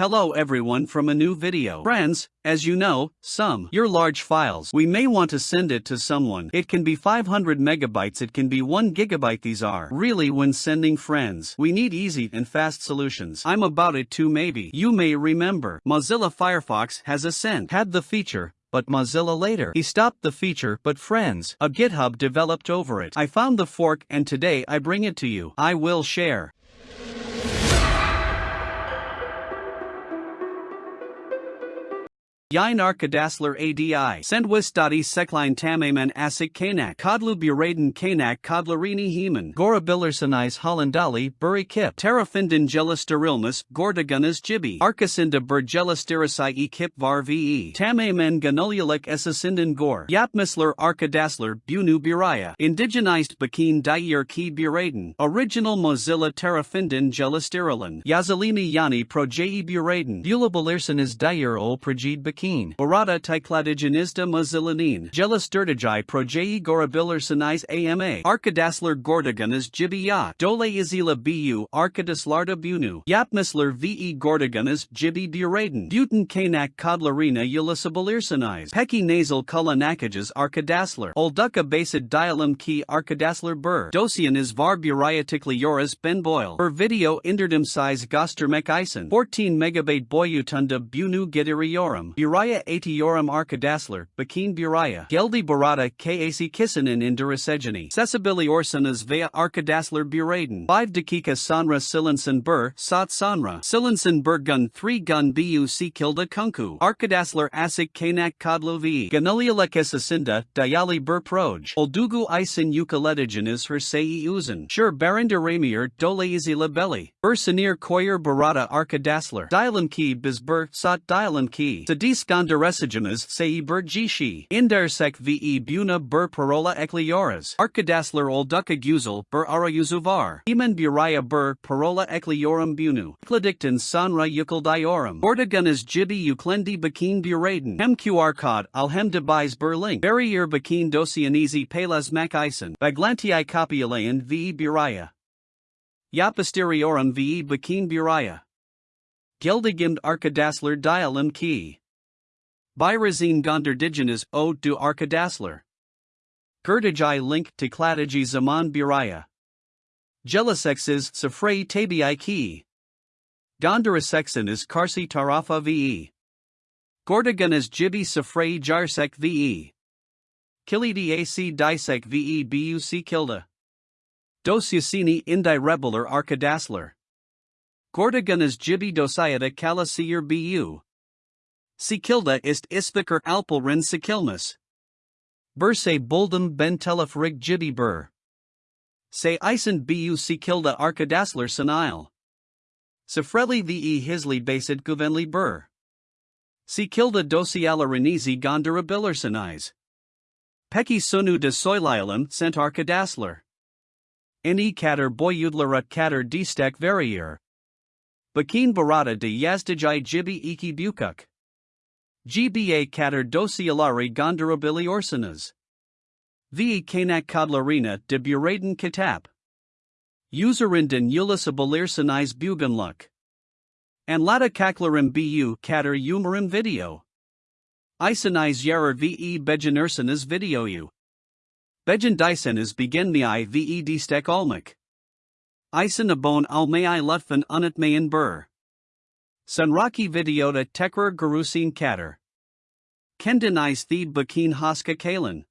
Hello everyone from a new video. Friends, as you know, some your large files we may want to send it to someone. It can be 500 megabytes, it can be 1 gigabyte. These are really when sending friends. We need easy and fast solutions. I'm about it too maybe. You may remember Mozilla Firefox has a send had the feature but Mozilla later. He stopped the feature, but friends, a GitHub developed over it. I found the fork and today I bring it to you. I will share. Yin Arkadaşlar ADI. Sendwistati Sekline Tamamen Asik Kanak. Kodlu Buraden Kanak Kodlarini Heman. Gora Bilirsanais Hollandali Buri Kip. Terrafinden Gelisterilmus Gordagunas Jibi. Arkasinda Bergelistirasai e Kip Var VE. Tamamen Ganulialik Essasinden Gor. Yapmisler Arkadaşlar Bunu Biraya. Indigenized Bakin Dayir Ki Buraden. Original Mozilla Terrafinden Gelisterilan. Yazalini Yani Projei Buraden. Bula Bilirsanis Dayir Ol Projid Bakin. Keen, Barata Tycladigenista Mazzilanin, Gelisturtijai Projei Gorabilar Sinais AMA, Arkadasler Gordagunas Jibiya, Dole Izila Bu, Arkadaslarda Bunu, Yapmisler VE Gordagunas Jibi Buraden, Butin Kanak Kodlarina Ulisabilir Sinais, Peki Nasal Kulanakajas Arkadasler, Olduka Basid Ki Arkadasler Bur, Dosian is Var Buryatikli Yoras Ben Boyle, Per video Inderdim size Gostermek Isen, 14 megabyte Boyutunda Bunu Gidiriorum, Buraya Atiorum Arkadaşlar, Bakin Buraya, Geldi Barada Kac Kisinin Indirisegeni, Sesibili Orsanas Via Arkadaşlar Buraden, 5 dakika Sanra Silinsin Bur, Sat Sanra, Silinsin Bur Gun 3 Gun Bu Kilda Kunku, Arkadaşlar Asik Kanak Kodlo V, Ganulialek Esasinda, Dayali Bur Proj, Oldugu Isin Ukaletigenis Her Sei Uzun, Sure Baranda Ramier Dole Izila Belli, Bur Sinir Koyer Barada Arkadaşlar, Dialim Ki Bizbur Sat Dialim Ki, Sadis Skandaresigenas sei Bergishi, Indersek ve Buna Bur Parola Eklioras, Arkadasler Olduka Guzel Bur Arayuzuvar, Iman Buraya Bur Parola Ekliorum Bunu, Kladikton Sanra Yukuldiorum, Ordagunas Jibi Uklendi Bakin Buraden, Cod Alhem Debais Berlink, Barrier Bakin Dosianizi Pelas Macison, Baglantii Copialayan ve Buraya. Yapasteriorum ve Bakin Buraya. Gildigimt Arkadasler Dialim Key. Byrazine Gondardigenes O du Arkadasler. Gerdajai link to Kladiji Zaman Biraya. Jelisexes Safrei Tabii Ki. Gondarasexanis Karsi Tarafa ve. Gordagunas Jibi Safrei Jarsek ve. Kilidi AC Disek ve Buc Kilda. Dosiacini Indi Rebeler Arkadasler. Gordagunas Jibi Dosiata Kalasir Bu. Sikilda ist Isviker Alpelrin Sikilmus. Burse Buldum Ben Telef Rig Jibi Bur. Se Isen Bu Sikilda Arkadasler Sanile. Sefreli ve Hisli Basid Guvenli Bur. Sikilda Dosiala Renizi Gondarabilir Sanais. Peki Sunu de Soilialum Sent Arkadasler. Ni Kater Boyudlara Kater Destek Verier. Bakin Barata de Yazdijai Jibi Iki Bukuk. GBA Kater dosialari gondarabili orsanas. V. Kanak Kodlarina de Buraden Kitap. Userinden ulisabilirsanais buganluk. And lata kaklarim bu kater umarim video. Isanais yarer ve bejanursanas video u. Bejan dysanas beginmei ve destek almak. Isan abon almei lutfan unatmayan bur. Sunraki videota tekrar gurusin kater. Kendenize the bakin haska kalan.